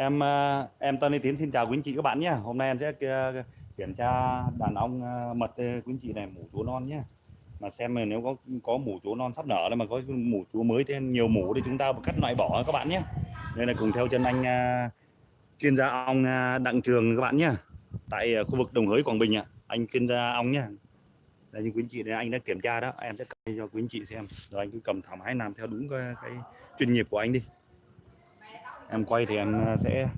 Em ờ, em Tony Tiến xin chào quý anh chị các bạn nhé. Hôm nay em sẽ ờ, kiểm tra đàn ong ờ, mật quý anh chị này mủ chúa non nhé. Mà xem mà nếu có có mủ chúa non sắp nở đây mà có mủ chúa mới thì nhiều mủ thì chúng ta cắt loại bỏ các bạn nhé. Đây là cùng theo chân anh chuyên gia ong Đặng Trường các bạn nhé. Tại khu vực Đồng Hới Quảng Bình ạ. Anh chuyên gia ong nhé. Đây như quý anh chị đây anh đã kiểm tra đó, em sẽ cầm cho quý anh chị xem. Rồi anh cứ cầm thoải mái làm theo đúng cái, cái chuyên nghiệp của anh đi. Em quay thì em à, sẽ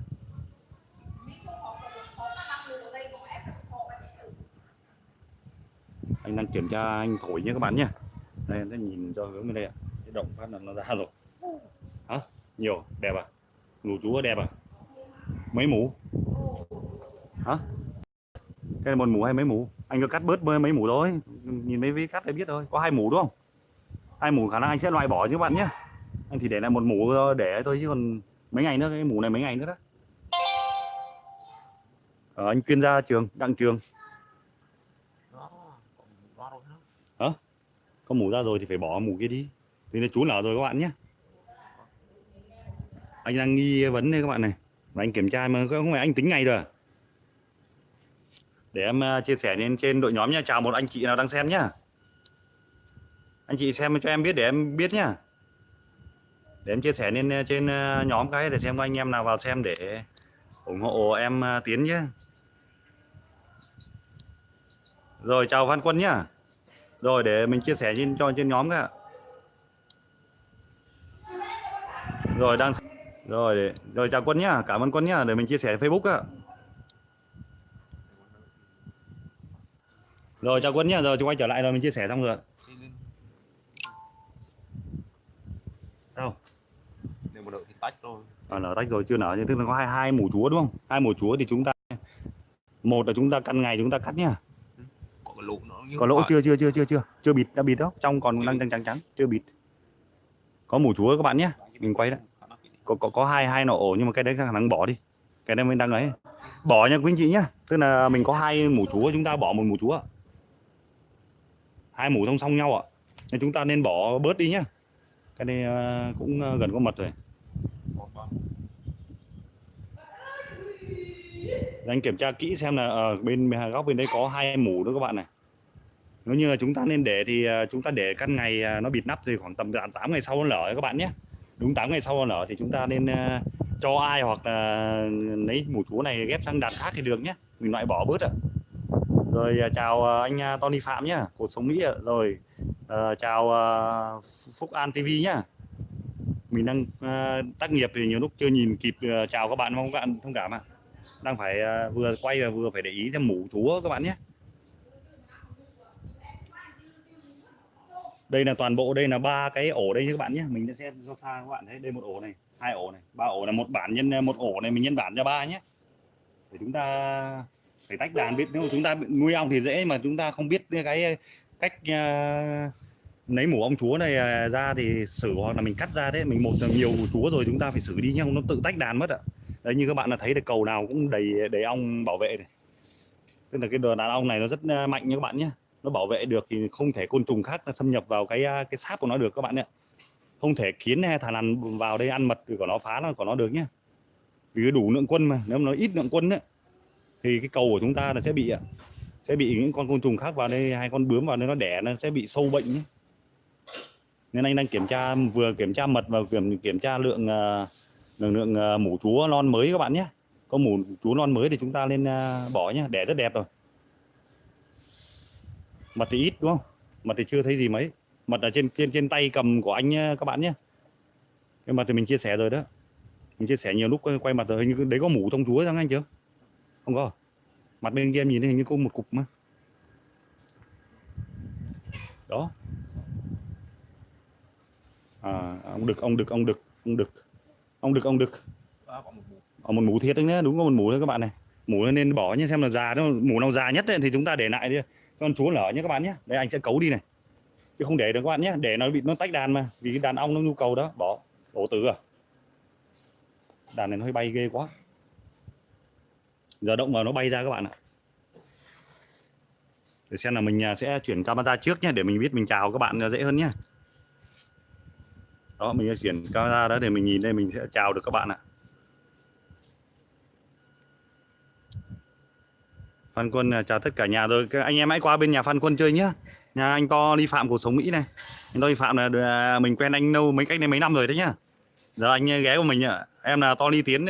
anh đang kiểm tra anh thổi nhé các bạn nhé. Đây, em sẽ nhìn cho hướng bên đây ạ. Cái động phát là nó ra rồi. Hả? Nhiều à? đẹp à? Mù chúa đẹp à? Mấy mũ hả? Cái này một mũ hay mấy mũ anh có cắt bớt mấy mấy mũ thôi. Nhìn mấy ví cắt để biết thôi. Có hai mũ đúng không? Hai mũ khả năng anh sẽ loại bỏ chứ các bạn nhé. Anh thì để lại một mũ để thôi chứ còn mấy ngày nữa cái mũ này mấy ngày nữa đó. Ờ, anh chuyên gia trường đặng trường. Hả? Có mũ ra rồi thì phải bỏ mũ kia đi. Thì nó chú nở rồi các bạn nhé. Anh đang nghi vấn đây các bạn này. Và anh kiểm tra mà không phải anh tính ngày rồi à? để em à, chia sẻ lên trên đội nhóm nha. Chào một anh chị nào đang xem nhá. Anh chị xem cho em biết để em biết nhá để em chia sẻ lên ờ, trên ờ, nhóm cái để xem có anh em nào vào xem để ủng hộ em ờ, tiến nhé rồi chào Văn Quân nhá. Rồi để mình chia sẻ trên cho trên nhóm cả rồi đang rồi để, rồi chào quân nhá. Cảm ơn quân nhá. Để mình chia sẻ Facebook ạ. Rồi chào quân nhá. Rồi chúng quay trở lại rồi mình chia sẻ xong rồi đâu nếu mà đợi thì tách rồi à, nở tách rồi chưa nở nhưng tức là có hai hai mủ chúa đúng không? Hai mủ chúa thì chúng ta một là chúng ta căn ngày chúng ta cắt nhá. Có lỗ nó có lỗ chưa chưa chưa chưa chưa. Chưa bịt đã bịt đó. Trong còn đang trắng trắng trắng chưa bịt. Có mủ chúa các bạn nhé mình quay đấy có có có hai hai nọ ổ nhưng mà cái đấy khả năng bỏ đi. Cái đấy mình đang ấy. Bỏ nha quý anh chị nhá. Tức là mình có hai mủ chúa chúng ta bỏ một mủ chúa. Hai mủ song song nhau ạ. Nên chúng ta nên bỏ bớt đi nhá. Cái này ờ, cũng ờ, gần có mật rồi anh kiểm tra kỹ xem là ở bên góc bên đấy có hai mủ nữa các bạn này. Nếu như là chúng ta nên để thì ờ, chúng ta để căn ngày ờ, nó bịt nắp thì khoảng tầm 8 ngày sau nó lở các bạn nhé. Đúng 8 ngày sau nó lở thì chúng ta nên cho ai hoặc là lấy mủ chúa này ghép sang đàn khác thì được nhé. Mình loại bỏ bớt ạ. Rồi chào anh Tony Phạm nhá, cuộc sống Mỹ ạ. Rồi chào Phúc An TV nhá mình đang uh, tác nghiệp thì nhiều lúc chưa nhìn kịp uh, chào các bạn mong các bạn thông cảm ạ. Đang phải uh, vừa quay và vừa phải để ý xem mũ chúa các bạn nhé. Đây là toàn bộ đây là ba cái ổ đây các bạn nhé. Mình sẽ cho xa các bạn thấy đây một ổ này hai ổ này ba ổ là một bản nhân một ổ này mình nhân bản cho ba nhé. Để chúng ta phải tách đàn biết nếu chúng ta nuôi ong thì dễ mà chúng ta không biết cái cách uh, lấy mủ ong chúa này à, ra thì xử hoặc là mình cắt ra đấy. Mình một là nhiều chúa rồi chúng ta phải xử đi nhá không nó tự tách đàn mất ạ. Đấy như các bạn là thấy được cầu nào cũng đầy đầy ong bảo vệ này. Tức là cái đàn ong này nó rất à, mạnh nha các bạn nhé. Nó bảo vệ được thì không thể côn trùng khác nó xâm nhập vào cái à, cái sáp của nó được các bạn ạ. Không thể kiến hay thằn lằn vào đây ăn mật thì của nó phá nó của nó được nhé. Vì cái đủ lượng quân mà nếu mà nó ít lượng quân ấy, thì cái cầu của chúng ta là sẽ bị sẽ bị những con côn trùng khác vào đây hai con bướm vào đây nó đẻ nó sẽ bị sâu bệnh nhé nên anh đang kiểm tra vừa kiểm tra mật và kiểm kiểm tra lượng ờ, lượng lượng ờ, mủ chúa non mới các bạn nhé. Có mủ chúa non mới thì chúng ta nên ờ, bỏ nhé đẻ rất đẹp rồi. Mật thì ít đúng không? Mật thì chưa thấy gì mấy. Mật ở trên trên trên tay cầm của anh nhé, các bạn nhé. Cái mật thì mình chia sẻ rồi đó. Mình chia sẻ nhiều lúc quay- mặt rồi hình như đấy có mủ thông chúa chẳng anh chưa? Không có à? mặt bên kia em nhìn thấy hình như có một cục mà. Đó à ông đực ông đực ông đực ông đực ông đực ông đực ở một mũ. Thiệt đấy nhá đúng có một mũ thôi các bạn này. Mũ nên bỏ nhé xem là già nó mũ nào già nhất ấy, thì chúng ta để lại đi. Con chúa nở nhé các bạn nhé đây anh sẽ cấu đi này. Chứ không để được các bạn nhé để nó bị nó tách đàn mà. Vì cái đàn ong nó nhu cầu đó. Bỏ đổ tử à. Đàn này nó hơi bay ghê quá. Giờ động vào nó bay ra các bạn ạ. Để xem là mình à, sẽ chuyển camera trước nhé để mình biết mình chào các bạn dễ hơn nhé đó, mình sẽ chuyển camera đó để mình nhìn đây, mình sẽ chào được các bạn ạ. Phan Quân à, chào tất cả nhà rồi. Các anh em hãy qua bên nhà Phan Quân chơi nhá. Nhà anh to đi phạm cuộc sống Mỹ này. Anh to đi phạm là à, mình quen anh lâu mấy cách đây mấy năm rồi đấy nhá. Giờ anh à, ghé của mình ạ. Em là to đi tiến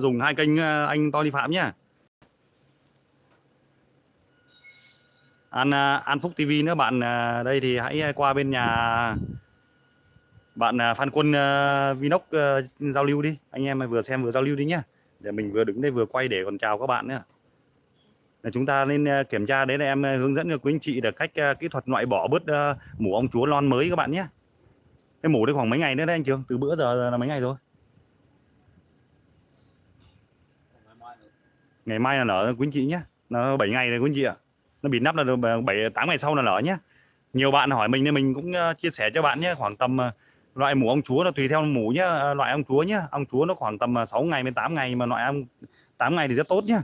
dùng hai kênh anh to đi phạm nhá. An An Phúc TV nữa, bạn đây thì hãy qua bên nhà bạn à, Phan Quân uh, Vinox uh, giao lưu đi. Anh em vừa xem vừa giao lưu đi nhá. Để mình vừa đứng đây vừa quay để còn chào các bạn nữa là chúng ta nên kiểm tra đấy là em hướng dẫn cho quý anh chị là cách uh, kỹ thuật loại bỏ bớt uh, mủ ong chúa lon mới các bạn nhé cái mủ đấy khoảng mấy ngày nữa đấy anh Trường? Từ bữa giờ là mấy ngày rồi? Ngày mai là nở quý anh chị nhé nó 7 ngày rồi quý anh chị ạ. Nó bị nắp là được bảy tám ngày sau là nở nhé nhiều bạn hỏi mình nên mình cũng chia sẻ cho bạn nhé khoảng tầm loại mủ ong chúa là tùy theo mủ nhé à, loại ong chúa nhé ong chúa nó khoảng tầm à, 6 ngày đến 8 ngày mà loại ong 8 ngày thì rất tốt nhá.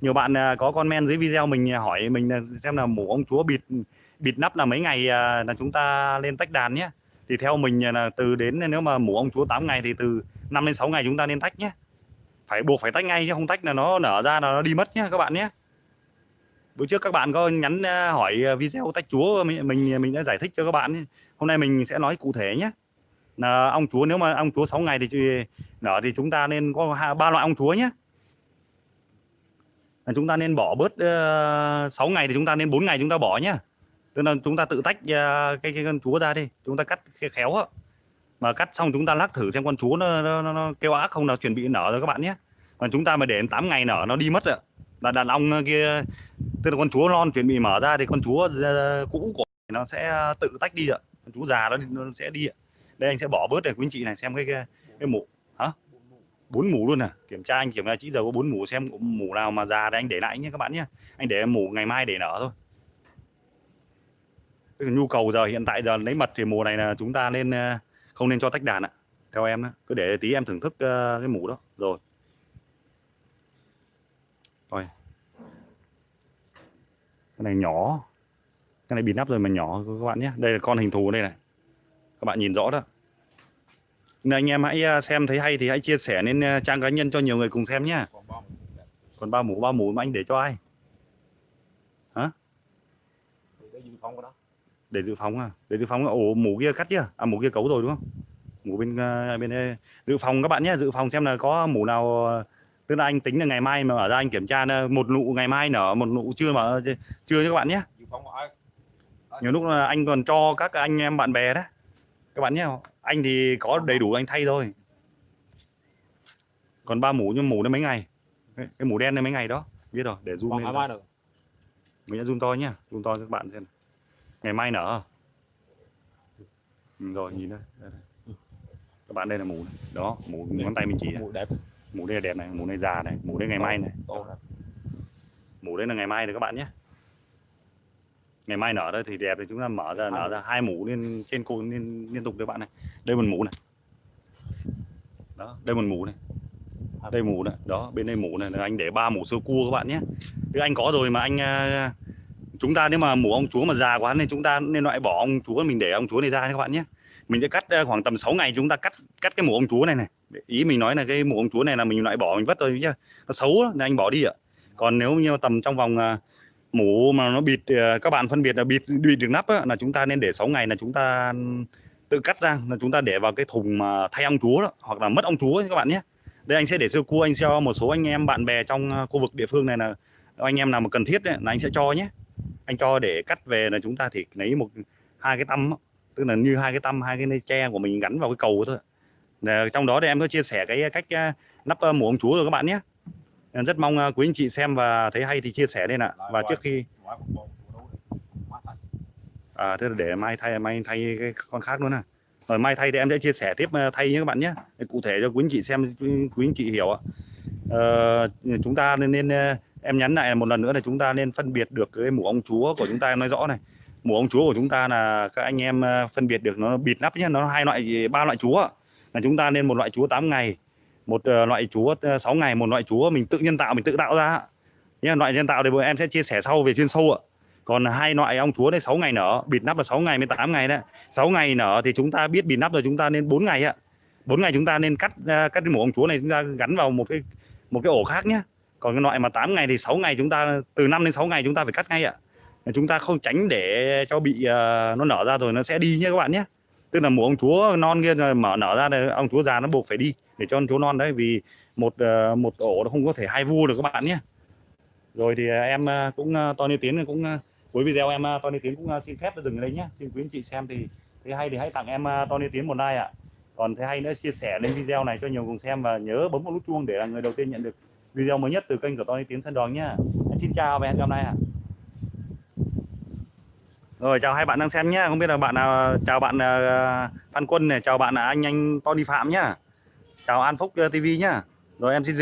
nhiều bạn à, có comment dưới video mình hỏi mình xem là mủ ong chúa bịt bịt nắp là mấy ngày là chúng ta lên tách đàn nhé thì theo mình là từ đến, nếu mà mủ ong chúa 8 ngày thì từ 5 đến 6 ngày chúng ta nên tách nhé phải buộc phải tách ngay chứ không tách là nó nở ra là nó đi mất nhé các bạn nhé bữa trước các bạn có nhắn hỏi video tách chúa, mình mình mình đã giải thích cho các bạn hôm nay mình sẽ nói cụ thể nhé là ong chúa nếu mà ong chúa 6 ngày thì nở thì chúng ta nên có ba loại ong chúa nhé. Là chúng ta nên bỏ bớt ờ, uh, 6 ngày thì chúng ta nên 4 ngày chúng ta bỏ nhá tức là chúng ta tự tách uh, cái cái con chúa ra đi. Chúng ta cắt khéo á. Mà cắt xong chúng ta lắc thử xem con chúa nó, nó, nó, nó kêu ác không nào chuẩn bị nở rồi các bạn nhé. Mà chúng ta mà để 8 ngày nở nó đi mất rồi là đàn ong ờ, kia tức là con chúa non chuẩn bị mở ra thì con chúa uh, cũ của nó sẽ tự tách đi ạ. Con chúa già đó nó sẽ đi ạ đây anh sẽ bỏ bớt này quý anh chị này xem cái cái, cái mũ. Bốn mũ luôn à? Kiểm tra anh kiểm tra chỉ giờ có bốn mũ xem mũ nào mà già thì anh để lại nhé các bạn nhé. Anh để mũ ngày mai để nở thôi. Cái nhu cầu giờ hiện tại giờ lấy mật thì mùa này là chúng ta nên ờ, không nên cho tách đàn ạ. Theo em đó. cứ để tí em thưởng thức ờ, cái mũ đó. Rồi. Rồi cái này nhỏ. Cái này bị nắp rồi mà nhỏ các bạn nhé. Đây là con hình thù đây này các bạn nhìn rõ đó. Nên anh em hãy ờ, xem thấy hay thì hãy chia sẻ lên ờ, trang cá nhân cho nhiều người cùng xem nhé còn ba mũ ba mũ mà anh để cho ai? Thì cái dư phong của nó để dự phòng à? Để dự phòng là ổ mũ kia cắt chưa? À mũ kia cấu rồi đúng không? Mũ bên bên đây. dự phòng các bạn nhé dự phòng xem là có mũ nào tức là anh tính là ngày mai mà ở ra anh kiểm tra một nụ ngày mai nở một nụ chưa mà chưa cho các bạn nhé nhiều lúc là anh còn cho các anh em bạn bè đó các bạn nhé anh thì có đầy đủ anh thay thôi. Còn ba mũ nhưng mũ nó mấy ngày? Cái, mũ đen này mấy ngày đó? Biết rồi để zoom còn lên nữa mình sẽ zoom to nhá zoom to cho các bạn xem ngày mai nở. Ừ, rồi nhìn đây, đây, đây. các bạn đây là mũ này. đó mũ ngón tay mình chỉ mùi đẹp. Mũ đây là đẹp này mũ này già này mũ đây ngày mai này. mũ đây là ngày mai này các bạn nhé ngày mai nở đây thì đẹp thì chúng ta mở ra nở ra hai mũ lên trên cô liên liên tục đấy bạn này. Đây một mũ này. Đó đây một mũ này. Đây mũ này. Đó bên đây mũ này. Là anh để ba mũ sơ cua các bạn nhé. Chứ anh có rồi mà anh à, chúng ta nếu mà mũ ong chúa mà già quá nên chúng ta nên loại bỏ ong chúa mình để ong chúa này ra các bạn nhé. Mình sẽ cắt à, khoảng tầm 6 ngày chúng ta cắt cắt cái mũ ong chúa này này. Ý mình nói là cái mũ ong chúa này là mình loại bỏ mình vứt thôi nhá. Nó xấu nên anh bỏ đi ạ. Còn nếu như tầm trong vòng à, mũ mà nó bịt ờ, các bạn phân biệt là bịt bịt được nắp á, là chúng ta nên để 6 ngày là chúng ta tự cắt ra là chúng ta để vào cái thùng mà thay ong chúa đó, hoặc là mất ong chúa các bạn nhé. Đây anh sẽ để sơ cua anh cho một số anh em bạn bè trong ờ, khu vực địa phương này là anh em nào mà cần thiết ấy, là anh sẽ cho nhé. Anh cho để cắt về là chúng ta thì lấy một hai cái tăm tức là như hai cái tăm hai cái dây tre của mình gắn vào cái cầu thôi. Để trong đó thì em có chia sẻ cái cách ờ, nắp mũ ong chúa rồi các bạn nhé. Em rất mong à, quý anh chị xem và thấy hay thì chia sẻ lên ạ. Và trước khi à thế là để mai thay mai thay cái con khác luôn à. Rồi mai thay thì em sẽ chia sẻ tiếp à, thay nhé các bạn nhé. Cụ thể cho quý anh chị xem quý anh chị hiểu ạ. Ờ, chúng ta nên, nên ờ, em nhắn lại một lần nữa là chúng ta nên phân biệt được cái mũ ông chúa của chúng ta em nói rõ này. Mũ ông chúa của chúng ta là các anh em phân biệt được nó bịt nắp nhé. Nó hai loại ba loại chúa. Là chúng ta nên một loại chúa 8 ngày một ờ, loại chúa ờ, 6 ngày một loại chúa mình tự nhân tạo mình tự tạo ra. Nhé loại nhân tạo thì bọn em sẽ chia sẻ sau về chuyên sâu ạ. Còn hai loại ong chúa đấy 6 ngày nở bịt nắp là 6 ngày 18 ngày đấy. 6 ngày nở thì chúng ta biết bịt nắp rồi chúng ta nên 4 ngày ạ. 4 ngày chúng ta nên cắt ờ, cắt cái mổ ong chúa này chúng ta gắn vào một cái một cái ổ khác nhé còn cái loại mà 8 ngày thì 6 ngày chúng ta từ 5 đến 6 ngày chúng ta phải cắt ngay ạ. Chúng ta không tránh để cho bị ờ, nó nở ra rồi nó sẽ đi nhé các bạn nhé tức là một ong chúa non kia mở nở ra thì ong chúa già nó buộc phải đi để cho con chúa non đấy, vì một ờ, một ổ nó không có thể hai vu được các bạn nhé. Rồi thì ờ, em ờ, cũng Tony Tiến cũng cuối video em Tony Tiến cũng xin phép dừng ở đây nhé. Xin quý anh chị xem thì thấy hay thì hãy tặng em Tony Tiến một like ạ. Còn thấy hay nữa, chia sẻ lên video này cho nhiều người xem và nhớ bấm vào nút chuông để là người đầu tiên nhận được video mới nhất từ kênh của Tony Tiến Sân Đòn nhá xin chào và hẹn gặp lại ạ. Rồi, chào hai bạn đang xem nhá không biết là bạn nào, chào bạn Phan Quân này, chào bạn anh anh Tony Phạm nhá chào An Phúc TV nhá. Rồi em xin dừng